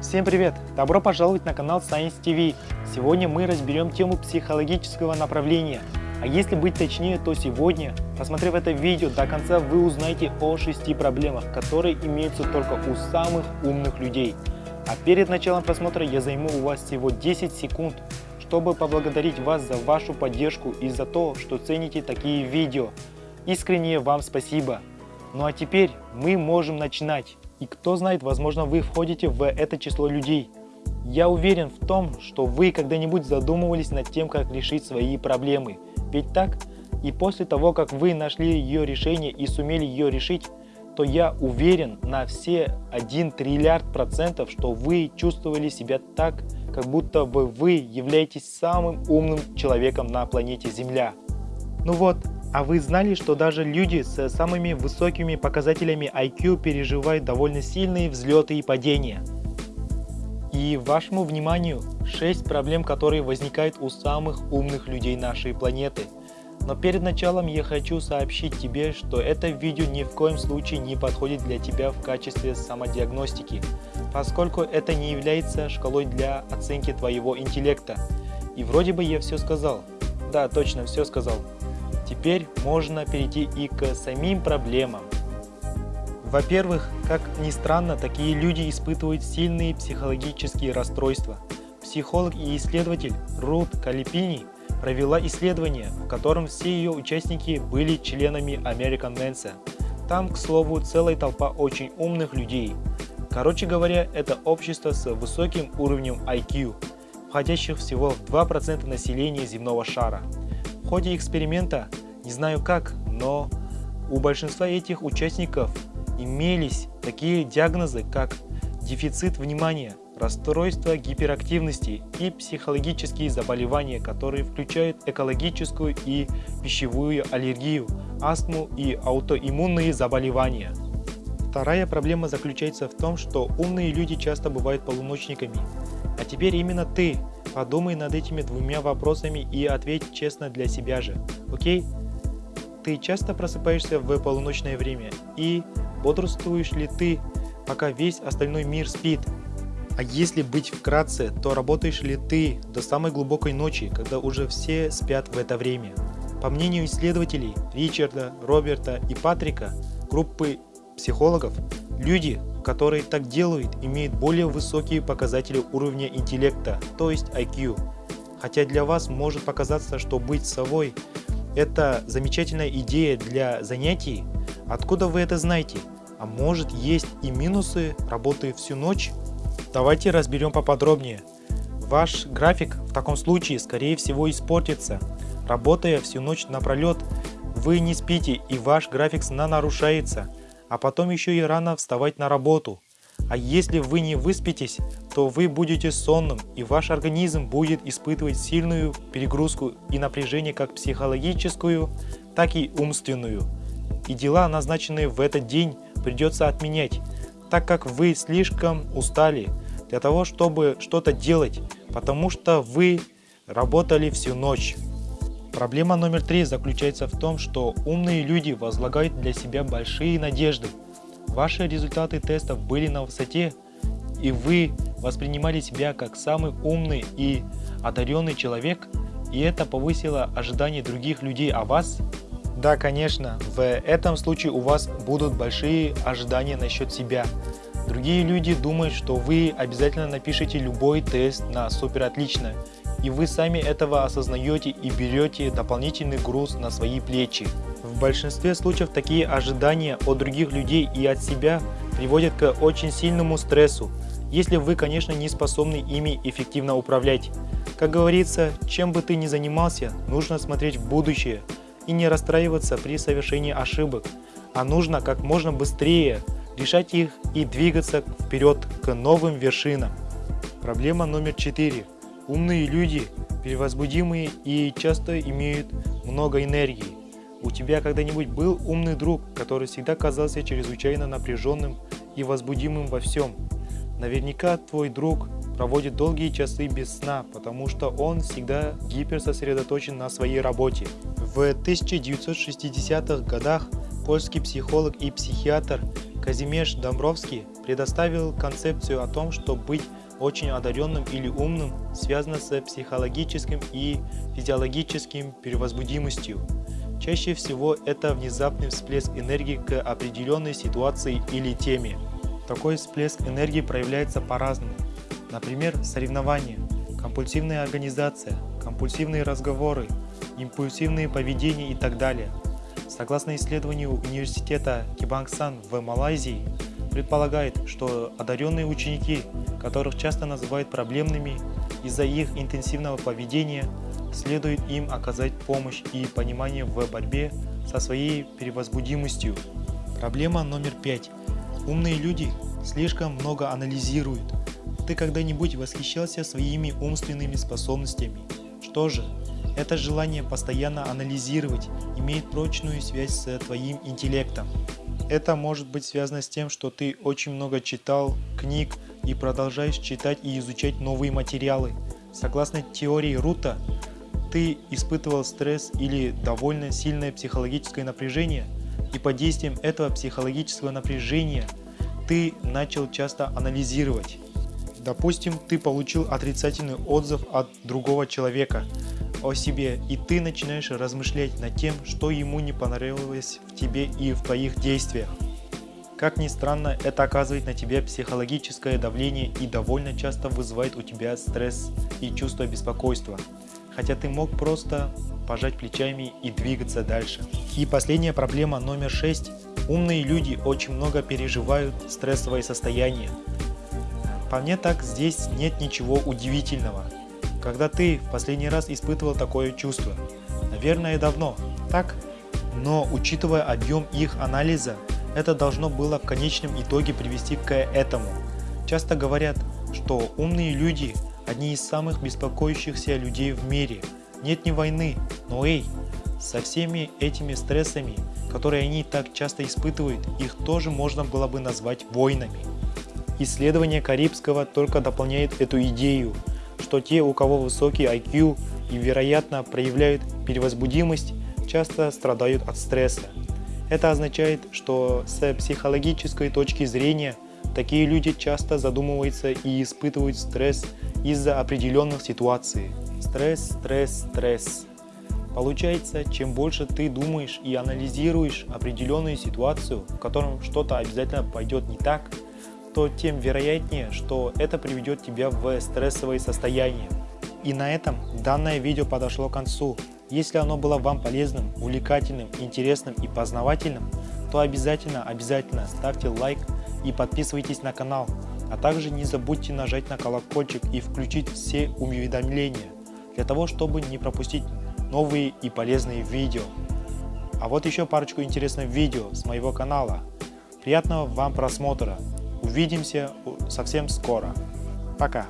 Всем привет! Добро пожаловать на канал Science TV. Сегодня мы разберем тему психологического направления. А если быть точнее, то сегодня, посмотрев это видео до конца, вы узнаете о шести проблемах, которые имеются только у самых умных людей. А перед началом просмотра я займу у вас всего 10 секунд, чтобы поблагодарить вас за вашу поддержку и за то, что цените такие видео. Искренне вам спасибо. Ну а теперь мы можем начинать. И кто знает, возможно вы входите в это число людей. Я уверен в том, что вы когда-нибудь задумывались над тем, как решить свои проблемы. Ведь так? И после того, как вы нашли ее решение и сумели ее решить, то я уверен на все 1 триллиард процентов, что вы чувствовали себя так, как будто бы вы являетесь самым умным человеком на планете Земля. Ну вот, а вы знали, что даже люди с самыми высокими показателями IQ переживают довольно сильные взлеты и падения? И вашему вниманию 6 проблем, которые возникают у самых умных людей нашей планеты. Но перед началом я хочу сообщить тебе, что это видео ни в коем случае не подходит для тебя в качестве самодиагностики, поскольку это не является шкалой для оценки твоего интеллекта. И вроде бы я все сказал. Да, точно, все сказал. Теперь можно перейти и к самим проблемам. Во-первых, как ни странно, такие люди испытывают сильные психологические расстройства. Психолог и исследователь Рут Калипини провела исследование, в котором все ее участники были членами American Mensa. Там, к слову, целая толпа очень умных людей. Короче говоря, это общество с высоким уровнем IQ, входящих всего в 2% населения земного шара. Ходе эксперимента не знаю как, но у большинства этих участников имелись такие диагнозы, как дефицит внимания, расстройство гиперактивности и психологические заболевания, которые включают экологическую и пищевую аллергию, астму и аутоиммунные заболевания. Вторая проблема заключается в том, что умные люди часто бывают полуночниками. А теперь именно ты подумай над этими двумя вопросами и ответь честно для себя же, окей? Ты часто просыпаешься в полуночное время и бодрствуешь ли ты, пока весь остальной мир спит? А если быть вкратце, то работаешь ли ты до самой глубокой ночи, когда уже все спят в это время? По мнению исследователей Ричарда, Роберта и Патрика, группы психологов, люди, которые так делают, имеют более высокие показатели уровня интеллекта, то есть IQ. Хотя для вас может показаться, что быть совой это замечательная идея для занятий. Откуда вы это знаете? А может есть и минусы работы всю ночь? Давайте разберем поподробнее. Ваш график в таком случае скорее всего испортится. Работая всю ночь напролет, вы не спите и ваш график сна нарушается, а потом еще и рано вставать на работу. А если вы не выспитесь, то вы будете сонным и ваш организм будет испытывать сильную перегрузку и напряжение как психологическую, так и умственную. И дела, назначенные в этот день, придется отменять, так как вы слишком устали для того, чтобы что-то делать, потому что вы работали всю ночь. Проблема номер три заключается в том, что умные люди возлагают для себя большие надежды Ваши результаты тестов были на высоте, и вы воспринимали себя как самый умный и одаренный человек, и это повысило ожидания других людей о вас? Да, конечно, в этом случае у вас будут большие ожидания насчет себя. Другие люди думают, что вы обязательно напишите любой тест на супер отлично, и вы сами этого осознаете и берете дополнительный груз на свои плечи. В большинстве случаев такие ожидания от других людей и от себя приводят к очень сильному стрессу, если вы, конечно, не способны ими эффективно управлять. Как говорится, чем бы ты ни занимался, нужно смотреть в будущее и не расстраиваться при совершении ошибок, а нужно как можно быстрее решать их и двигаться вперед к новым вершинам. Проблема номер четыре. Умные люди перевозбудимые и часто имеют много энергии. У тебя когда-нибудь был умный друг, который всегда казался чрезвычайно напряженным и возбудимым во всем? Наверняка твой друг проводит долгие часы без сна, потому что он всегда гиперсосредоточен на своей работе. В 1960-х годах польский психолог и психиатр Казимеш Домбровский предоставил концепцию о том, что быть очень одаренным или умным связано с психологическим и физиологическим перевозбудимостью. Чаще всего это внезапный всплеск энергии к определенной ситуации или теме. Такой всплеск энергии проявляется по-разному. Например, соревнования, компульсивная организация, компульсивные разговоры, импульсивные поведения и так далее. Согласно исследованию университета Кибангсан в Малайзии, предполагает, что одаренные ученики, которых часто называют проблемными из-за их интенсивного поведения, следует им оказать помощь и понимание в борьбе со своей перевозбудимостью. Проблема номер пять. Умные люди слишком много анализируют. Ты когда-нибудь восхищался своими умственными способностями? Что же, это желание постоянно анализировать имеет прочную связь с твоим интеллектом. Это может быть связано с тем, что ты очень много читал книг и продолжаешь читать и изучать новые материалы. Согласно теории Рута, ты испытывал стресс или довольно сильное психологическое напряжение, и под действием этого психологического напряжения ты начал часто анализировать. Допустим, ты получил отрицательный отзыв от другого человека – о себе, и ты начинаешь размышлять над тем, что ему не понравилось в тебе и в твоих действиях. Как ни странно, это оказывает на тебя психологическое давление и довольно часто вызывает у тебя стресс и чувство беспокойства, хотя ты мог просто пожать плечами и двигаться дальше. И последняя проблема номер 6. Умные люди очень много переживают стрессовое состояние. По мне так здесь нет ничего удивительного. Когда ты в последний раз испытывал такое чувство? Наверное, давно, так? Но учитывая объем их анализа, это должно было в конечном итоге привести к этому. Часто говорят, что умные люди – одни из самых беспокоящихся людей в мире. Нет ни войны, но эй, со всеми этими стрессами, которые они так часто испытывают, их тоже можно было бы назвать войнами. Исследование Карибского только дополняет эту идею, что те, у кого высокий IQ и, вероятно, проявляют перевозбудимость, часто страдают от стресса. Это означает, что с психологической точки зрения такие люди часто задумываются и испытывают стресс из-за определенных ситуаций. Стресс, стресс, стресс. Получается, чем больше ты думаешь и анализируешь определенную ситуацию, в котором что-то обязательно пойдет не так, то тем вероятнее, что это приведет тебя в стрессовое состояние. И на этом данное видео подошло к концу. Если оно было вам полезным, увлекательным, интересным и познавательным, то обязательно, обязательно ставьте лайк и подписывайтесь на канал. А также не забудьте нажать на колокольчик и включить все уведомления, для того, чтобы не пропустить новые и полезные видео. А вот еще парочку интересных видео с моего канала. Приятного вам просмотра! Увидимся совсем скоро. Пока!